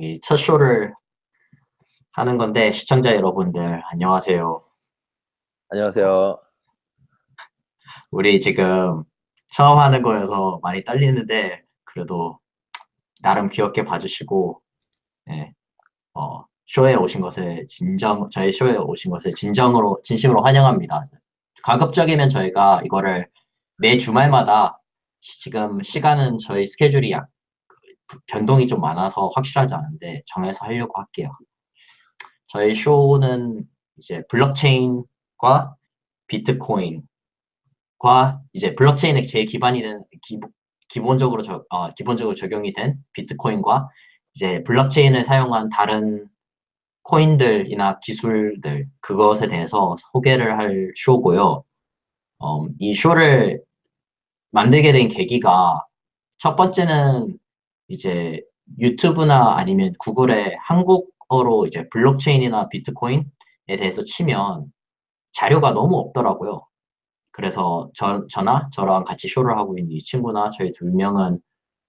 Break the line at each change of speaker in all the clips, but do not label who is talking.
여기 첫 쇼를 하는 건데 시청자 여러분들 안녕하세요.
안녕하세요.
우리 지금 처음 하는 거여서 많이 떨리는데 그래도 나름 귀엽게 봐주시고 네, 어, 쇼에 오신 것을 진정 저희 쇼에 오신 것을 진정으로 진심으로 환영합니다. 가급적이면 저희가 이거를 매 주말마다 지금 시간은 저희 스케줄이 약 변동이 좀 많아서 확실하지 않은데 정해서 하려고 할게요. 저희 쇼는 이제 블록체인과 비트코인과 이제 블록체인에 제일 기반이 된 기, 기본적으로 저, 어, 기본적으로 적용이 된 비트코인과 이제 블록체인을 사용한 다른 코인들이나 기술들 그것에 대해서 소개를 할 쇼고요. 어, 이 쇼를 만들게 된 계기가 첫 번째는 이제 유튜브나 아니면 구글에 한국어로 이제 블록체인이나 비트코인에 대해서 치면 자료가 너무 없더라고요. 그래서 저, 저나 저랑 같이 쇼를 하고 있는 이 친구나 저희 두 명은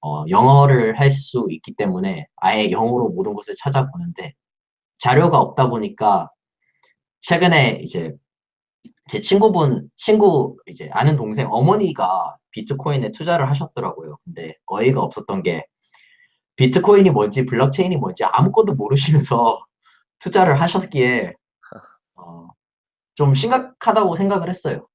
어, 영어를 할 수 있기 때문에 아예 영어로 모든 것을 찾아보는데 자료가 없다 보니까 최근에 이제 제 친구분, 친구 이제 아는 동생 어머니가 비트코인에 투자를 하셨더라고요. 근데 어이가 없었던 게 비트코인이 뭔지 블록체인이 뭔지 아무것도 모르시면서 투자를 하셨기에 어, 좀 심각하다고 생각을 했어요.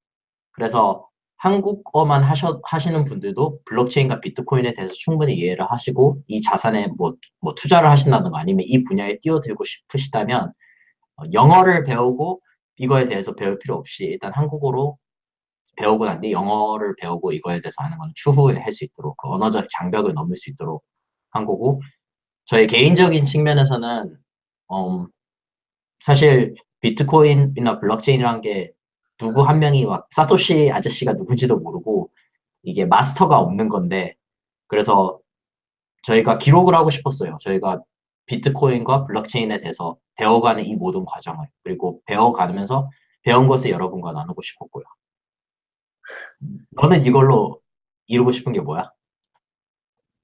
그래서 한국어만 하셔, 하시는 분들도 블록체인과 비트코인에 대해서 충분히 이해를 하시고 이 자산에 뭐, 뭐 투자를 하신다든가 아니면 이 분야에 뛰어들고 싶으시다면 어, 영어를 배우고 이거에 대해서 배울 필요 없이 일단 한국어로 배우고 난 뒤 영어를 배우고 이거에 대해서 하는 건 추후에 할 수 있도록 그 언어적 장벽을 넘을 수 있도록 한 거고 저희 개인적인 측면에서는 음, 사실 비트코인이나 블록체인이라는 게 누구 한 명이 막 사토시 아저씨가 누군지도 모르고 이게 마스터가 없는 건데 그래서 저희가 기록을 하고 싶었어요. 저희가 비트코인과 블록체인에 대해서 배워가는 이 모든 과정을 그리고 배워가면서 배운 것을 여러분과 나누고 싶었고요. 너는 이걸로 이루고 싶은 게 뭐야?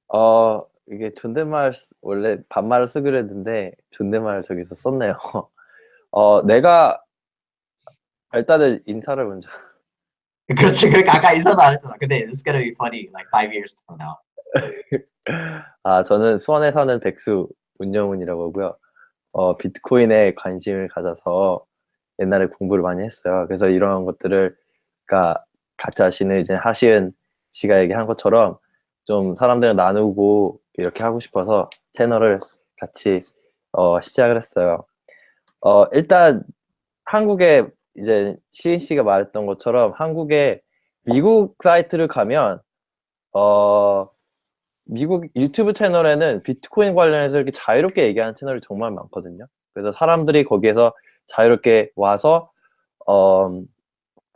어, 이게 존댓말 원래 반말을 쓰기로 했는데 존댓말 저기서 썼네요. 어, 내가 일단은 인사를 먼저.
그렇지, 그러니까 아까 인사도 안 했잖아. 근데 it's gonna be funny like five years from now.
아, 저는 수원에 사는 백수 문영훈이라고 하고요. 어, 비트코인에 관심을 가져서 옛날에 공부를 많이 했어요. 그래서 이런 것들을, 그러니까 각자 자신을 이제 하시은 씨가 얘기한 것처럼 좀 사람들을 나누고 이렇게 하고 싶어서 채널을 같이 어, 시작을 했어요. 어, 일단 한국에 이제 시인 씨가 말했던 것처럼 한국에 미국 사이트를 가면 어, 미국 유튜브 채널에는 비트코인 관련해서 이렇게 자유롭게 얘기하는 채널이 정말 많거든요. 그래서 사람들이 거기에서 자유롭게 와서 어,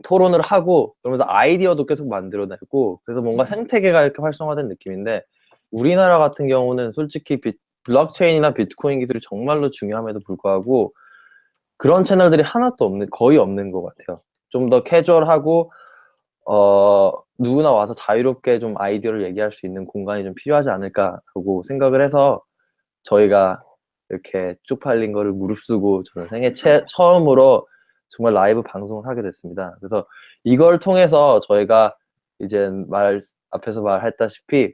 토론을 하고 그러면서 아이디어도 계속 만들어내고 그래서 뭔가 음. 생태계가 이렇게 활성화된 느낌인데 우리나라 같은 경우는 솔직히 비, 블록체인이나 비트코인 기술이 정말로 중요함에도 불구하고 그런 채널들이 하나도 없는 거의 없는 것 같아요. 좀 더 캐주얼하고 어, 누구나 와서 자유롭게 좀 아이디어를 얘기할 수 있는 공간이 좀 필요하지 않을까라고 생각을 해서 저희가 이렇게 쪽팔린 거를 무릅쓰고 저는 생애 채, 처음으로 정말 라이브 방송을 하게 됐습니다. 그래서 이걸 통해서 저희가 이제 말 앞에서 말했다시피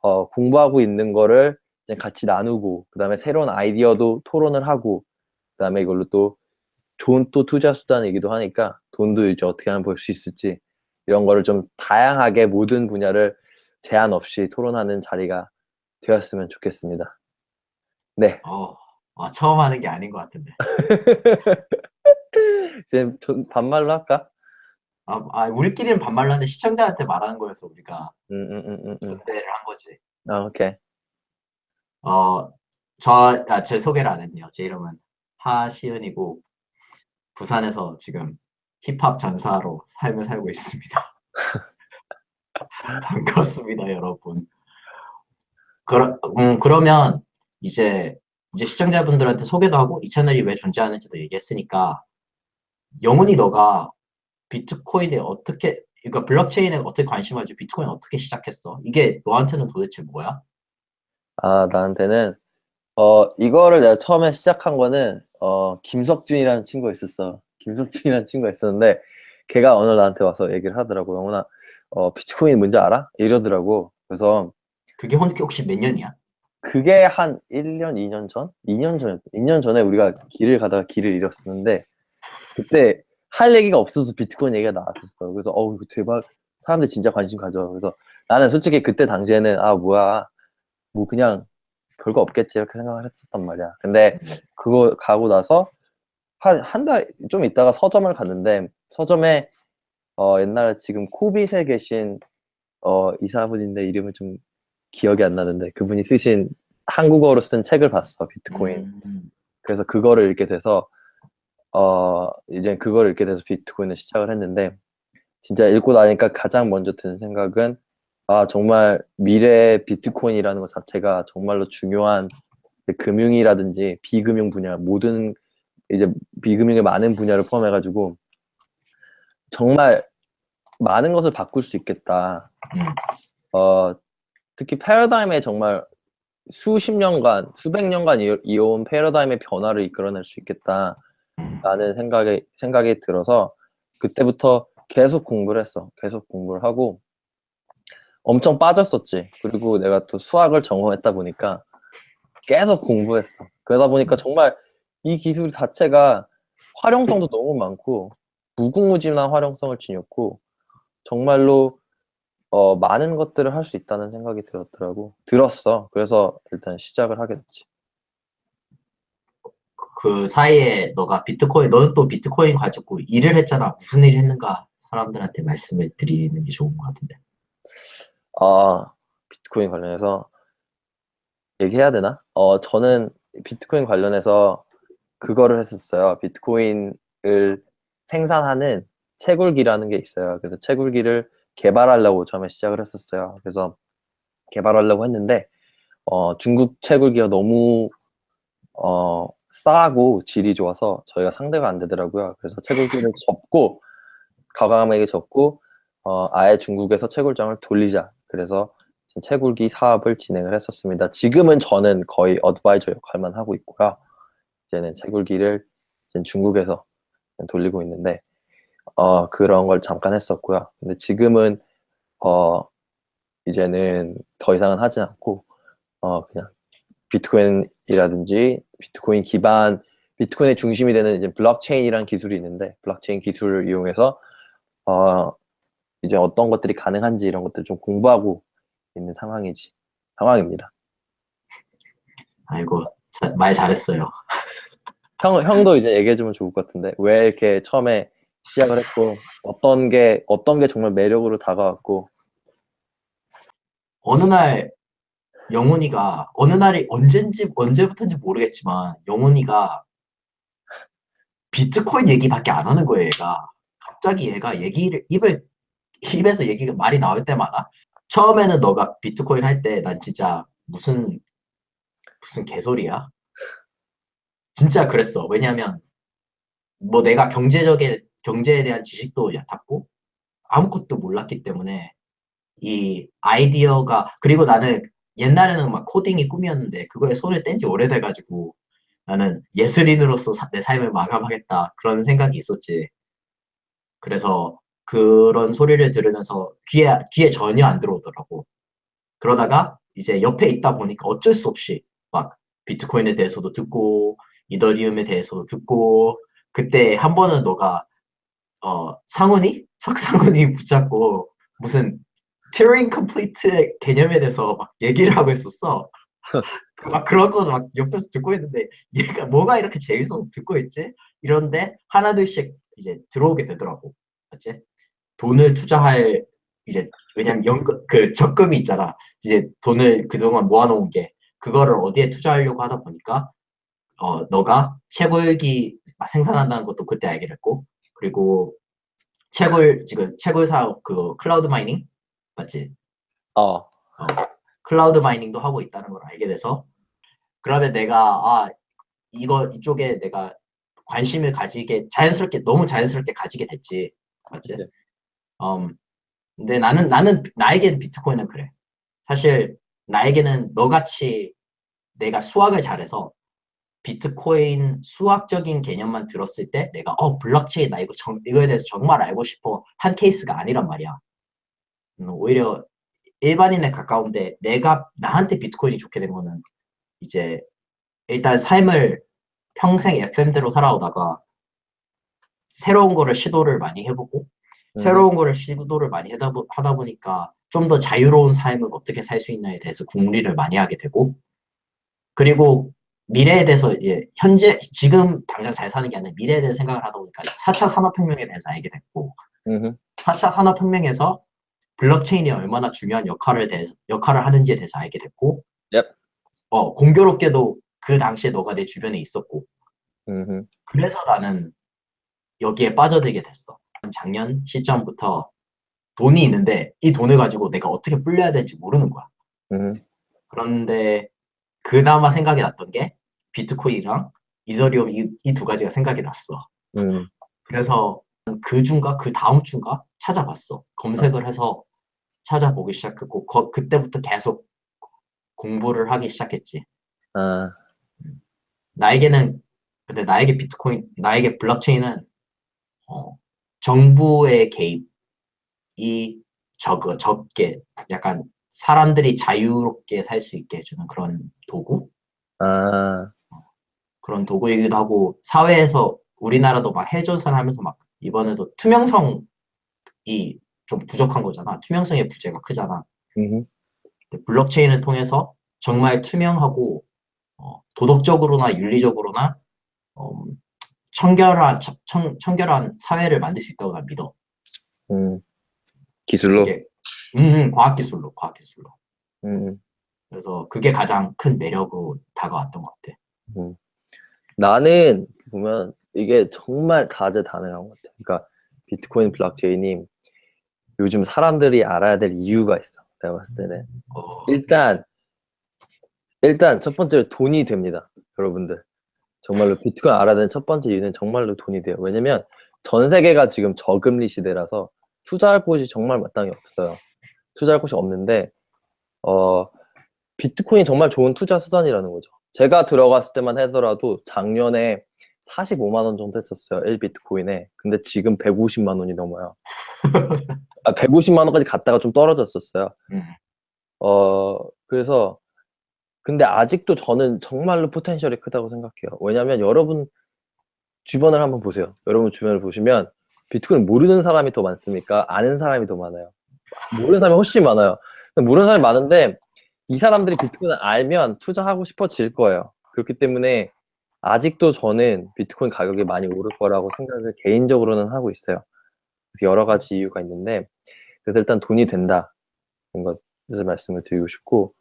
어, 공부하고 있는 거를 이제 같이 나누고 그 다음에 새로운 아이디어도 토론을 하고 그 다음에 이걸로 또 좋은 또 투자 수단이기도 하니까 돈도 이제 어떻게 하면 벌 수 있을지 이런 거를 좀 다양하게 모든 분야를 제한 없이 토론하는 자리가 되었으면 좋겠습니다. 네.
어, 어 처음 하는 게 아닌 것 같은데.
이제 반말로 할까?
아, 아, 우리끼리는 반말로 하는데 시청자한테 말하는 거였어 우리가.
음, 음, 음, 음.
전대를 한 거지.
아, 오케이.
어, 저, 아, 제 소개를 안 했네요. 제 이름은 하시은이고 부산에서 지금 힙합 전사로 삶을 살고 있습니다. 반갑습니다, 여러분. 그러, 음, 그러면 이제 이제 시청자분들한테 소개도 하고 이 채널이 왜 존재하는지도 얘기했으니까 영훈이 너가 비트코인에 어떻게 그러니까 블록체인에 어떻게 관심을 가지고 비트코인 어떻게 시작했어? 이게 너한테는 도대체 뭐야?
아 나한테는 어, 이거를 내가 처음에 시작한 거는, 어, 김석준이라는 친구가 있었어. 김석준이라는 친구가 있었는데, 걔가 오늘 나한테 와서 얘기를 하더라고. 영훈아, 어, 비트코인 뭔지 알아? 이러더라고. 그래서
그게 혹- 혹시 몇 년이야?
그게 한 1년, 2년 전? 2년 전, 2년 전에 우리가 길을 가다가 길을 잃었었는데, 그때 할 얘기가 없어서 비트코인 얘기가 나왔었어. 그래서, 어우, 이거 대박. 사람들 진짜 관심 가져. 그래서 나는 솔직히 그때 당시에는, 아, 뭐야. 뭐 그냥 별거 없겠지. 이렇게 생각을 했었단 말이야. 근데 그거 가고 나서 한, 한 달 좀 있다가 서점을 갔는데, 서점에, 어, 옛날에 지금 코빗에 계신, 어, 이사분인데 이름은 좀 기억이 안 나는데, 그분이 쓰신 한국어로 쓴 책을 봤어, 비트코인.
음,
그래서 그거를 읽게 돼서 어 이제 그거를 읽게 돼서 비트코인을 시작을 했는데 진짜 읽고 나니까 가장 먼저 드는 생각은 아 정말 미래 비트코인이라는 것 자체가 정말로 중요한 그 금융이라든지 비금융 분야 모든 이제 비금융의 많은 분야를 포함해 가지고 정말 많은 것을 바꿀 수 있겠다.
음.
어 특히 패러다임에 정말 수십 년간, 수백 년간 이어- 이어온 패러다임의 변화를 이끌어낼 수 있겠다 라는 생각이, 생각이 들어서 그때부터 계속 공부를 했어. 계속 공부를 하고 엄청 빠졌었지. 그리고 내가 또 수학을 전공했다 보니까 계속 공부했어. 그러다 보니까 정말 이 기술 자체가 활용성도 너무 많고 무궁무진한 활용성을 지녔고 정말로 어, 많은 것들을 할 수 있다는 생각이 들었더라고. 들었어. 그래서 일단 시작을 하게 됐지.
그 사이에 너가 비트코인, 너는 또 비트코인 가지고 일을 했잖아. 무슨 일을 했는가 사람들한테 말씀을 드리는 게 좋은 것 같은데.
아, 비트코인 관련해서 얘기해야 되나? 어, 저는 비트코인 관련해서 그거를 했었어요. 비트코인을 생산하는 채굴기라는 게 있어요. 그래서 채굴기를 개발하려고 처음에 시작을 했었어요. 그래서 개발하려고 했는데, 어, 중국 채굴기가 너무, 어, 싸고 질이 좋아서 저희가 상대가 안 되더라고요. 그래서 채굴기를 접고, 과감하게 접고, 어, 아예 중국에서 채굴장을 돌리자. 그래서 채굴기 사업을 진행을 했었습니다. 지금은 저는 거의 어드바이저 역할만 하고 있고요. 이제는 채굴기를 이제 중국에서 돌리고 있는데, 어, 그런 걸 잠깐 했었고요. 근데 지금은, 어, 이제는 더 이상은 하지 않고, 어, 그냥 비트코인 이라든지 비트코인 기반, 비트코인의 중심이 되는 이제 블록체인이라는 기술이 있는데, 블록체인 기술을 이용해서, 어, 이제 어떤 것들이 가능한지 이런 것들 좀 공부하고 있는 상황이지, 상황입니다.
아이고, 자- 말 잘했어요.
형, 형도 이제 얘기해주면 좋을 것 같은데, 왜 이렇게 처음에 시작을 했고, 어떤 게, 어떤 게 정말 매력으로 다가왔고,
어느 날 영훈이가 어느 날이 언젠지 언제부터인지 모르겠지만 영훈이가 비트코인 얘기밖에 안 하는 거예요, 얘가. 갑자기 얘가 얘기를 입을 입에서 얘기가 말이 나올 때마다 처음에는 너가 비트코인 할 때 난 진짜 무슨 무슨 개소리야? 진짜 그랬어. 왜냐면 뭐 내가 경제적인 경제에 대한 지식도 얕았고 아무것도 몰랐기 때문에 이 아이디어가 그리고 나는 옛날에는 막 코딩이 꿈이었는데 그거에 손을 뗀 지 오래돼가지고 나는 예술인으로서 사- 내 삶을 마감하겠다 그런 생각이 있었지. 그래서 그런 소리를 들으면서 귀에 귀에 전혀 안 들어오더라고. 그러다가 이제 옆에 있다 보니까 어쩔 수 없이 막 비트코인에 대해서도 듣고 이더리움에 대해서도 듣고 그때 한 번은 너가 어 상훈이 석상훈이 붙잡고 무슨 Turing complete 개념에 대해서 막 얘기를 하고 있었어. 막 그런 거막 옆에서 듣고 있는데 얘가 뭐가 이렇게 재밌어서 듣고 있지? 이런데 하나둘씩 이제 들어오게 되더라고. 맞지? 돈을 투자할 이제 왜냐면 연금 그 적금이 있잖아. 이제 돈을 그동안 모아놓은 게 그거를 어디에 투자하려고 하다 보니까 어 너가 채굴기 생산한다는 것도 그때 알게 됐고 그리고 채굴 지금 채굴 사업 그 cloud mining 맞지?
어,
cloud mining도 하고 있다는 걸 알게 돼서 그러면 내가 아 이거 이쪽에 내가 관심을 가지게 자연스럽게 너무 자연스럽게 가지게 됐지 맞지?
네.
음 근데 나는 나는 나에게는 비트코인은 그래 사실 나에게는 너같이 내가 수학을 잘해서 비트코인 수학적인 개념만 들었을 때 내가 어 블록체인 나 이거 정, 이거에 대해서 정말 알고 싶어 한 케이스가 아니란 말이야. 음, 오히려 일반인에 가까운데 내가 나한테 비트코인이 좋게 된 거는 이제 일단 삶을 평생 FM대로 살아오다가 새로운 거를 시도를 많이 해보고
음.
새로운 거를 시도를 많이 하다, 보, 하다 보니까 좀 더 자유로운 삶을 어떻게 살 수 있냐에 대해서 궁리를 많이 하게 되고 그리고 미래에 대해서 이제 현재 지금 당장 잘 사는 게 아니라 미래에 대해서 생각을 하다 보니까 4차 산업혁명에 대해서 알게 됐고
음흠.
4차 산업혁명에서 블록체인이 얼마나 중요한 역할을 대해서 역할을 하는지에 대해서 알게 됐고
Yep.
어 공교롭게도 그 당시에 너가 내 주변에 있었고
음흠.
그래서 나는 여기에 빠져들게 됐어. 작년 시점부터 돈이 있는데 이 돈을 가지고 내가 어떻게 불려야 될지 모르는 거야.
음흠.
그런데 그나마 생각이 났던 게 비트코인이랑 이더리움 이 두 가지가 생각이 났어.
음.
그래서 그 주인가 그 다음 주인가 찾아봤어. 검색을 해서 찾아보기 시작했고 거- 그때부터 계속 공부를 하기 시작했지.
아,
나에게는 근데 나에게 비트코인 나에게 블록체인은 어, 정부의 개입이 적 적게 약간 사람들이 자유롭게 살 수 있게 해주는 그런 도구?
아,
그런 도구이기도 하고 사회에서 우리나라도 막 해조선 하면서 막 이번에도 투명성이 좀 부족한 거잖아 투명성의 부재가 크잖아
음흠.
근데 블록체인을 통해서 정말 투명하고 어, 도덕적으로나 윤리적으로나 어, 청결한 청, 청결한 사회를 만들 수 있다고 난 믿어.
음. 기술로.
이게 음, 과학 기술로, 과학 기술로.
음.
그래서 그게 가장 큰 매력으로 다가왔던 것 같아.
나는 보면 이게 정말 다재다능한 것 같아. 그러니까 비트코인 블록체인이 요즘 사람들이 알아야 될 이유가 있어. 내가 봤을 때는
어,
일단 일단 첫 번째로 돈이 됩니다. 여러분들 정말로 비트코인 알아야 되는 첫 번째 이유는 정말로 돈이 돼요. 왜냐면 전 세계가 지금 저금리 시대라서 투자할 곳이 정말 마땅히 없어요. 투자할 곳이 없는데 어 비트코인이 정말 좋은 투자 수단이라는 거죠. 제가 들어갔을 때만 하더라도 작년에 45만 원 정도 했었어요. 1비트코인에. 근데 지금 150만 원이 넘어요. 아, 150만 원까지 갔다가 좀 떨어졌었어요.
음,
어, 그래서 근데 아직도 저는 정말로 포텐셜이 크다고 생각해요. 왜냐면 여러분 주변을 한번 보세요. 여러분 주변을 보시면 비트코인 모르는 사람이 더 많습니까? 아는 사람이 더 많아요. 모르는 사람이 훨씬 많아요. 모르는 사람이 많은데 이 사람들이 비트코인을 알면 투자하고 싶어질 거예요. 그렇기 때문에 아직도 저는 비트코인 가격이 많이 오를 거라고 생각을 개인적으로는 하고 있어요. 그래서 여러 가지 이유가 있는데 그래서 일단 돈이 된다. 뭔가 뜻을 말씀을 드리고 싶고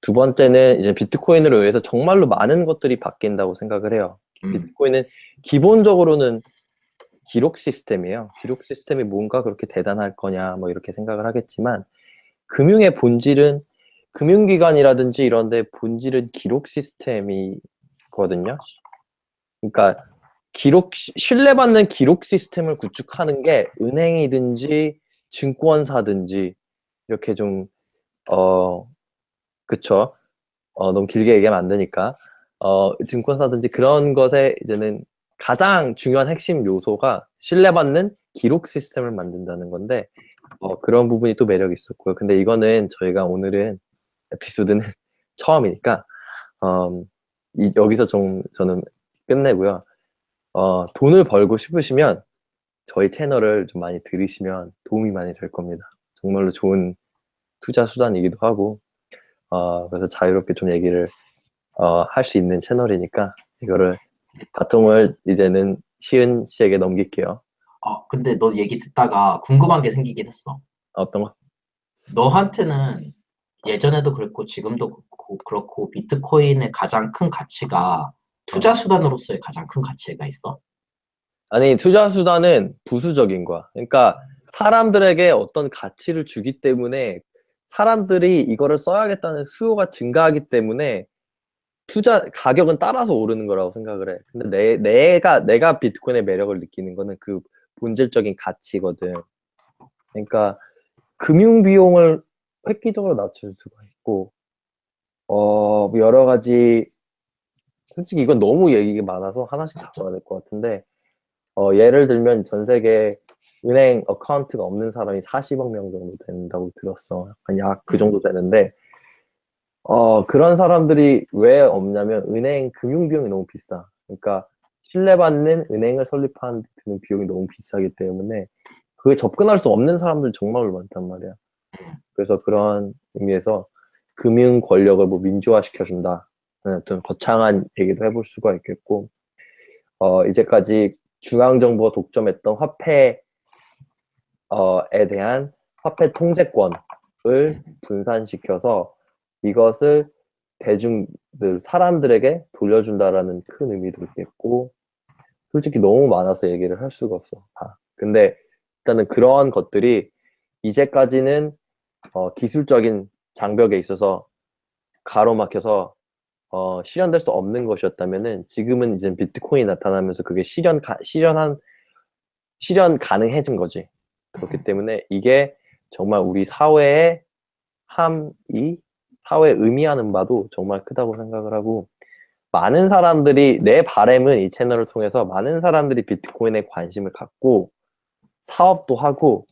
두 번째는 이제 비트코인으로 의해서 정말로 많은 것들이 바뀐다고 생각을 해요.
음,
비트코인은 기본적으로는 기록 시스템이에요. 기록 시스템이 뭔가 그렇게 대단할 거냐 뭐 이렇게 생각을 하겠지만 금융의 본질은 금융기관이라든지 이런 데 본질은 기록 시스템이거든요. 그러니까 기록 시- 신뢰받는 기록 시스템을 구축하는 게 은행이든지 증권사든지 이렇게 좀어 그쵸 어 너무 길게 얘기하면 안 되니까 어 증권사든지 그런 것에 이제는 가장 중요한 핵심 요소가 신뢰받는 기록 시스템을 만든다는 건데 어 그런 부분이 또 매력이 있었고요. 근데 이거는 저희가 오늘은 에피소드는 처음이니까 어, 이, 여기서 좀 저는 끝내고요. 어, 돈을 벌고 싶으시면 저희 채널을 좀 많이 들으시면 도움이 많이 될 겁니다. 정말로 좋은 투자 수단이기도 하고 어, 그래서 자유롭게 좀 얘기를 어, 할 수 있는 채널이니까 이거를 바통을 이제는 시은 씨에게 넘길게요.
어, 근데 너 얘기 듣다가 궁금한 게 생기긴 했어.
어떤 거?
너한테는 예전에도 그렇고 지금도 그렇고, 그렇고 비트코인의 가장 큰 가치가 투자 수단으로서의 가장 큰 가치가 있어.
아니 투자 수단은 부수적인 거야. 그러니까 사람들에게 어떤 가치를 주기 때문에 사람들이 이거를 써야겠다는 수요가 증가하기 때문에 투자 가격은 따라서 오르는 거라고 생각을 해. 근데 내, 내가 내가 비트코인의 매력을 느끼는 거는 그 본질적인 가치거든. 그러니까 금융 비용을 획기적으로 낮출 수가 있고 어, 뭐 여러 가지, 솔직히 이건 너무 얘기가 많아서 하나씩 다뤄야 될 것 같은데, 어, 예를 들면 전 세계 은행 어카운트가 없는 사람이 40억 명 정도 된다고 들었어. 약 그 정도 되는데, 어, 그런 사람들이 왜 없냐면 은행 금융 비용이 너무 비싸. 그러니까 신뢰받는 은행을 설립하는 데 드는 비용이 너무 비싸기 때문에 그게 접근할 수 없는 사람들 정말 많단 말이야. 그래서 그런 의미에서 금융 권력을 뭐 민주화시켜준다. 어떤 거창한 얘기도 해볼 수가 있겠고, 어, 이제까지 중앙정부가 독점했던 화폐, 어,에 대한 화폐 통제권을 분산시켜서 이것을 대중들, 사람들에게 돌려준다라는 큰 의미도 있겠고, 솔직히 너무 많아서 얘기를 할 수가 없어. 다. 근데 일단은 그러한 것들이 이제까지는 어, 기술적인 장벽에 있어서 가로막혀서 어, 실현될 수 없는 것이었다면은 지금은 이제 비트코인이 나타나면서 그게 실현 가, 실현한 실현 가능해진 거지. 그렇기 때문에 이게 정말 우리 사회의 함이 사회에 의미하는 바도 정말 크다고 생각을 하고 많은 사람들이 내 바램은 이 채널을 통해서 많은 사람들이 비트코인에 관심을 갖고 사업도 하고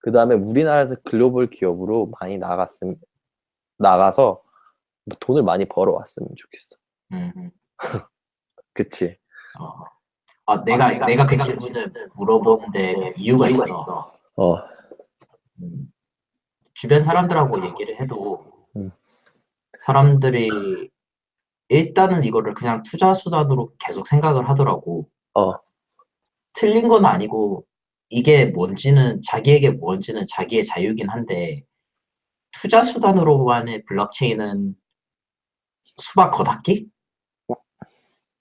그 다음에 우리나라에서 글로벌 기업으로 많이 나갔음 나가서 돈을 많이 벌어왔으면 좋겠어.
음,
그치?
어. 아, 내가,
내가-
내가 그 질문을 물어보는데 이유가 있어.
어,
음, 주변 사람들하고 얘기를 해도
음.
사람들이 일단은 이거를 그냥 투자 수단으로 계속 생각을 하더라고.
어,
틀린 건 아니고 이게 뭔지는 자기에게 뭔지는 자기의 자유긴 한데 투자 수단으로만의 블록체인은 수박 겉핥기?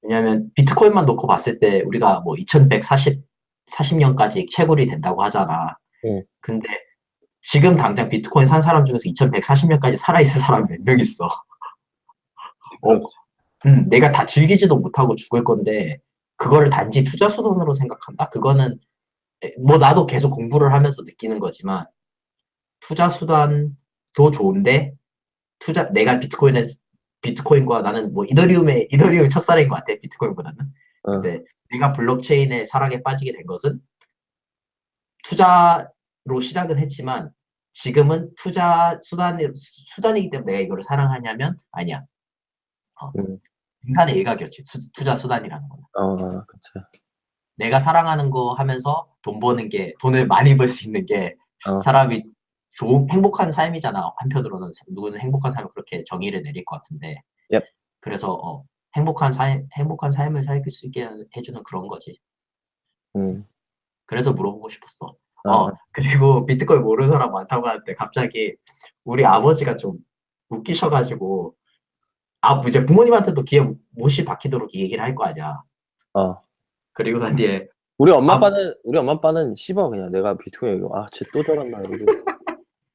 왜냐면 비트코인만 놓고 봤을 때 우리가 뭐 2140, 40년까지 채굴이 된다고 하잖아.
응.
근데 지금 당장 비트코인 산 사람 중에서 2140년까지 살아있을 사람 몇명 있어. 어, 음, 내가 다 즐기지도 못하고 죽을 건데 그거를 단지 투자 수단으로 생각한다? 그거는 에, 뭐 나도 계속 공부를 하면서 느끼는 거지만 투자 수단도 좋은데 투자 내가 비트코인에 비트코인과 나는 뭐 이더리움의 이더리움 첫사랑인 것 같아 비트코인보다는
어.
근데 내가 블록체인의 사랑에 빠지게 된 것은 투자로 시작은 했지만 지금은 투자 수단이 수단이기 때문에 내가 이거를 사랑하냐면 아니야 어,
음.
인간의 일각이었지 수- 투자 수단이라는 거는
어, 그치.
내가 사랑하는 거 하면서 돈 버는 게 돈을 많이 벌 수 있는 게
어.
사람이 좋은 행복한 삶이잖아. 한편으로는 누구는 행복한 삶을 그렇게 정의를 내릴 것 같은데.
Yep.
그래서 어, 행복한 삶 행복한 삶을 살수 있게 해주는 그런 거지.
음.
그래서 물어보고 싶었어.
어,
어 그리고 비트코인 모르는 사람 많다고 하는데 갑자기 우리 아버지가 좀 웃기셔가지고 아 이제 부모님한테도 귀에 못이 박히도록 이 얘기를 할 거 아니야.
어.
그리고 난 뒤에
우리 엄마
아.
아빠는 우리 엄마 아빠는 씹어 그냥. 내가 비트코인 이거 아쟤 또 저런다. 이러고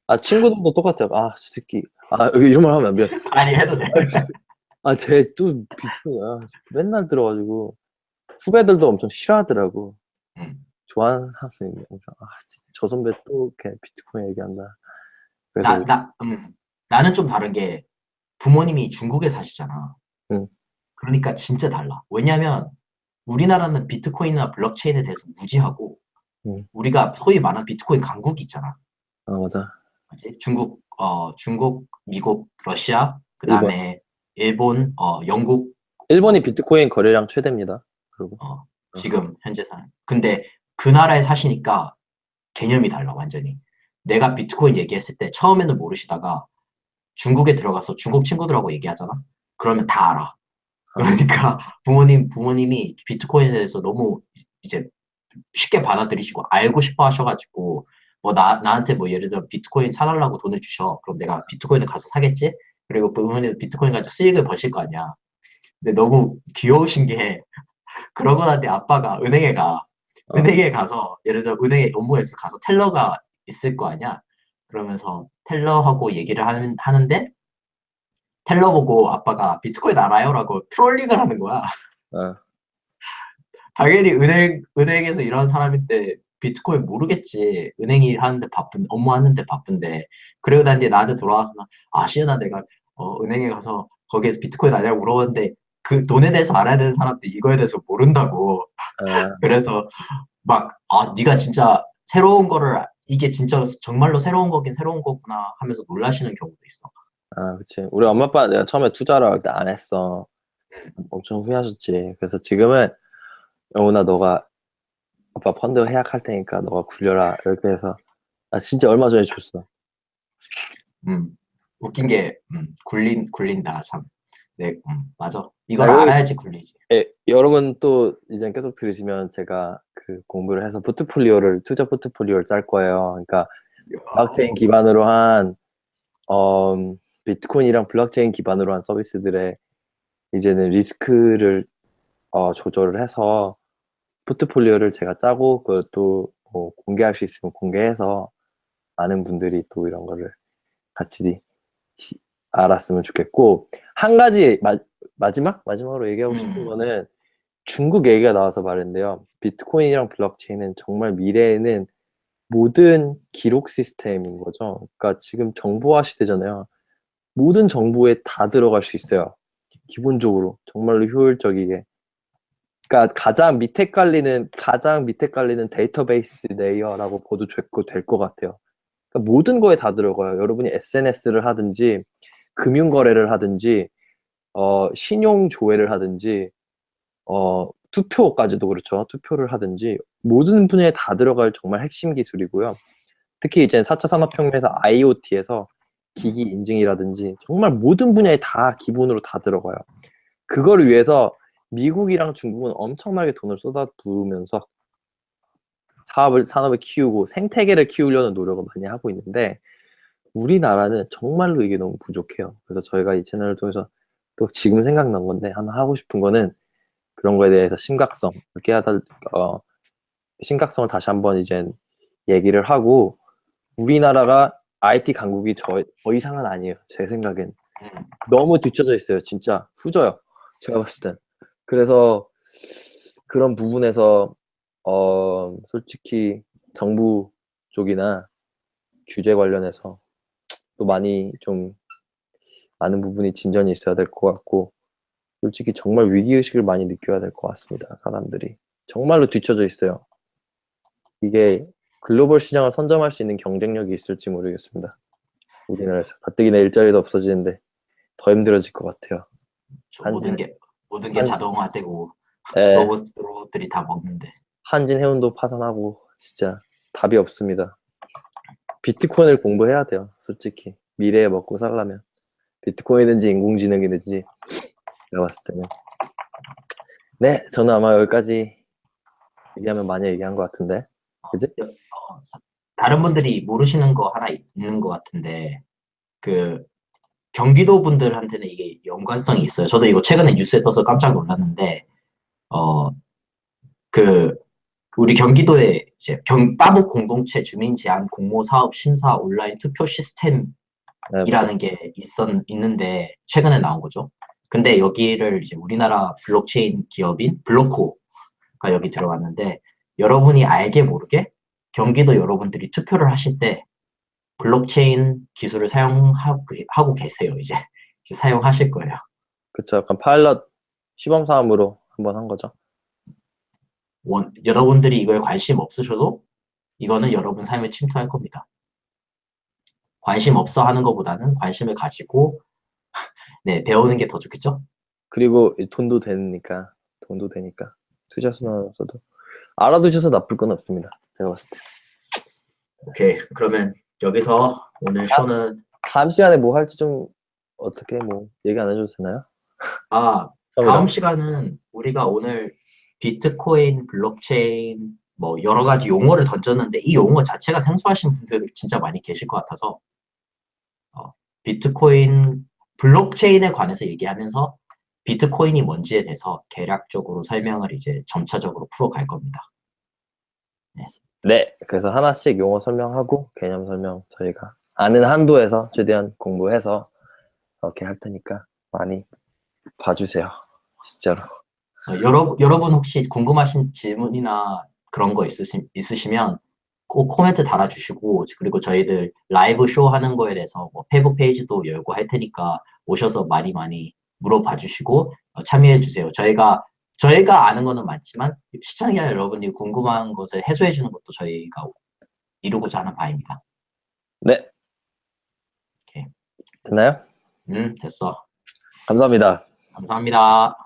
아 친구들도 똑같아 아저 새끼 아 여기 이런 말 하면 안 미안
아니 해도 돼
아쟤 또 비트코인 아 맨날 들어가지고 후배들도 엄청 싫어하더라고
음.
좋아하는 학생이 엄청 아저 선배 또 이렇게 비트코인 얘기한다 그래서
나, 나, 음, 나는 좀 다른 게 부모님이 중국에 사시잖아.
응.
그러니까 진짜 달라. 왜냐면 우리나라는 비트코인이나 블록체인에 대해서 무지하고
응.
우리가 소위 말하는 비트코인 강국이 있잖아.
아 맞아
그치? 중국, 어, 중국, 미국, 러시아, 그 다음에 일본, 어, 영국,
일본이 비트코인 거래량 최대입니다 그리고
어, 지금 현재 사 근데 그 나라에 사시니까 개념이 달라, 완전히. 내가 비트코인 얘기했을 때 처음에는 모르시다가 중국에 들어가서 중국 친구들하고 얘기하잖아? 그러면 다 알아. 그러니까 부모님, 부모님이 비트코인에 대해서 너무 이제 쉽게 받아들이시고 알고 싶어 하셔가지고 뭐 나, 나한테 뭐 예를 들어 비트코인 사달라고 돈을 주셔. 그럼 내가 비트코인을 가서 사겠지? 그리고 부모님 비트코인 가지고 수익을 버실 거 아니야. 근데 너무 귀여우신 게 그러고 나니 아빠가 은행에 가.
어.
은행에 가서 예를 들어 은행에 업무에서 가서 텔러가 있을 거 아니야. 그러면서 텔러하고 얘기를 하는, 하는데 텔러 보고 아빠가 비트코인 알아요 라고 트롤링을 하는 거야.
어,
당연히 은행 은행에서 일하는 사람인데 비트코인 모르겠지. 은행이 하는데 바쁜 업무 하는데 바쁜데. 난 이제 나한테 돌아와서 아 시연아 내가 어, 은행에 가서 거기에서 비트코인 아냐고 물어봤는데 그 돈에 대해서 알아야 되는 사람들이 이거에 대해서 모른다고.
아,
그래서 막, 아, 네가 진짜 새로운 거를, 아- 이게 진짜 정말로 새로운 거긴 새로운 거구나 하면서 놀라시는 경우도 있어.
아, 그치. 우리 엄마 아빠 내가 처음에 투자를 할 때 안 했어. 엄청 후회하셨지. 그래서 지금은 영훈아 너가 아빠 펀드 해약할 테니까 너가 굴려라 이렇게 해서 아 진짜 얼마 전에 줬어.
음, 웃긴 게, 음, 굴린, 굴린다, 참. 네, 음, 맞아. 이걸
아,
알아야지 굴리지.
예, 여러분 또 이제 계속 들으시면 제가 그 공부를 해서 포트폴리오를 투자 포트폴리오를 짤 거예요. 그러니까 블록체인 기반으로 한 어, 비트코인이랑 블록체인 기반으로 한 서비스들의 이제는 리스크를 어, 조절을 해서 포트폴리오를 제가 짜고 그것도 뭐 공개할 수 있으면 공개해서 많은 분들이 또 이런 거를 같이 지- 알았으면 좋겠고 한 가지 마, 마지막 마지막으로 얘기하고 싶은
음.
거는 중국 얘기가 나와서 말인데요. 비트코인이랑 블록체인은 정말 미래에는 모든 기록 시스템인 거죠. 그러니까 지금 정보화 시대잖아요. 모든 정보에 다 들어갈 수 있어요. 기본적으로 정말로 효율적이게. 그러니까 가장 밑에 깔리는 가장 밑에 깔리는 데이터베이스 layer라고 봐도 될 것 같아요. 그러니까 모든 거에 다 들어가요. 여러분이 SNS를 하든지 금융 거래를 하든지 어, 신용 조회를 하든지 어, 투표까지도 그렇죠. 투표를 하든지 모든 분야에 다 들어갈 정말 핵심 기술이고요. 특히 이제 4차 산업혁명에서 IoT에서 기기 인증이라든지 정말 모든 분야에 다 기본으로 다 들어가요. 그거를 위해서 미국이랑 중국은 엄청나게 돈을 쏟아부으면서 사업을 산업을 키우고 생태계를 키우려는 노력을 많이 하고 있는데 우리나라는 정말로 이게 너무 부족해요. 그래서 저희가 이 채널을 통해서 또 지금 생각난 건데 하나 하고 싶은 거는 그런 거에 대해서 심각성 깨닫 어 심각성을 다시 한번 이제 얘기를 하고 우리나라가 IT 강국이 저, 더 이상은 아니에요. 제 생각엔
음,
너무 뒤쳐져 있어요. 진짜 후져요. 제가 봤을 땐. 그래서 그런 부분에서 어 솔직히 정부 쪽이나 규제 관련해서 또 많이 좀 많은 부분이 진전이 있어야 될 것 같고 솔직히 정말 위기의식을 많이 느껴야 될 것 같습니다. 사람들이 정말로 뒤쳐져 있어요. 이게 글로벌 시장을 선점할 수 있는 경쟁력이 있을지 모르겠습니다. 우리나라에서 가뜩이나 일자리도 없어지는데 더 힘들어질 것 같아요.
저 모든 게, 모든 게
한-
자동화되고
예,
로봇, 로봇들이 다 먹는데.
한진 해운도 파산하고 진짜 답이 없습니다. 비트코인을 공부해야 돼요. 솔직히 미래에 먹고 살려면 비트코인이든지 인공지능이든지 내가 봤을 때는 네 저는 아마 여기까지 얘기하면 많이 얘기한 것 같은데 그지?
어, 사- 다른 분들이 모르시는 거 하나 있는 것 같은데, 그, 경기도 분들한테는 이게 연관성이 있어요. 저도 이거 최근에 뉴스에 떠서 깜짝 놀랐는데, 어, 그, 우리 경기도에 이제 경, 따복 공동체 주민 제한 공모 사업 심사 온라인 투표 시스템
네,
이라는 게 있었, 있는데 최근에 나온 거죠. 근데 여기를 이제 우리나라 블록체인 기업인 블로코가 여기 들어갔는데 여러분이 알게 모르게 경기도 여러분들이 투표를 하실 때 블록체인 기술을 사용하고 하고 계세요. 이제 사용하실 거예요.
그쵸 약간 파일럿 시범 사업으로 한번 한 거죠.
원- 여러분들이 이거에 관심 없으셔도 이거는 여러분 삶에 침투할 겁니다. 관심 없어 하는 것보다는 관심을 가지고 네, 배우는 게 더 좋겠죠?
그리고 이 돈도 되니까 돈도 되니까 투자 순환으로서도 알아두셔서 나쁠 건 없습니다. 제가 봤을 때
오케이. 그러면 여기서 오늘 쇼는
다음 시간에 뭐 할지 좀 어떻게 뭐 얘기 안 해줘도 되나요?
아,
처음이라.
다음 시간은 우리가 오늘 비트코인, 블록체인 뭐 여러 가지 용어를 던졌는데 이 용어 자체가 생소하신 분들 진짜 많이 계실 것 같아서 어, 비트코인, 블록체인에 관해서 얘기하면서 비트코인이 뭔지에 대해서 개략적으로 설명을 이제 점차적으로 풀어갈 겁니다.
네, 그래서 하나씩 용어 설명하고 개념 설명 저희가 아는 한도에서 최대한 공부해서 이렇게 할 테니까 많이 봐주세요. 진짜로.
어, 여러, 여러분 혹시 궁금하신 질문이나 그런 거 있으시, 있으시면 꼭 코멘트 달아주시고 그리고 저희들 라이브 쇼 하는 거에 대해서 뭐 페이스북 페이지도 열고 할 테니까 오셔서 많이 많이 물어봐 주시고 어, 참여해 주세요. 저희가 저희가 아는 거는 많지만 시청자 여러분이 궁금한 것을 해소해 주는 것도 저희가 이루고자 하는 바입니다.
네.
오케이.
됐나요?
음 됐어.
감사합니다.
감사합니다.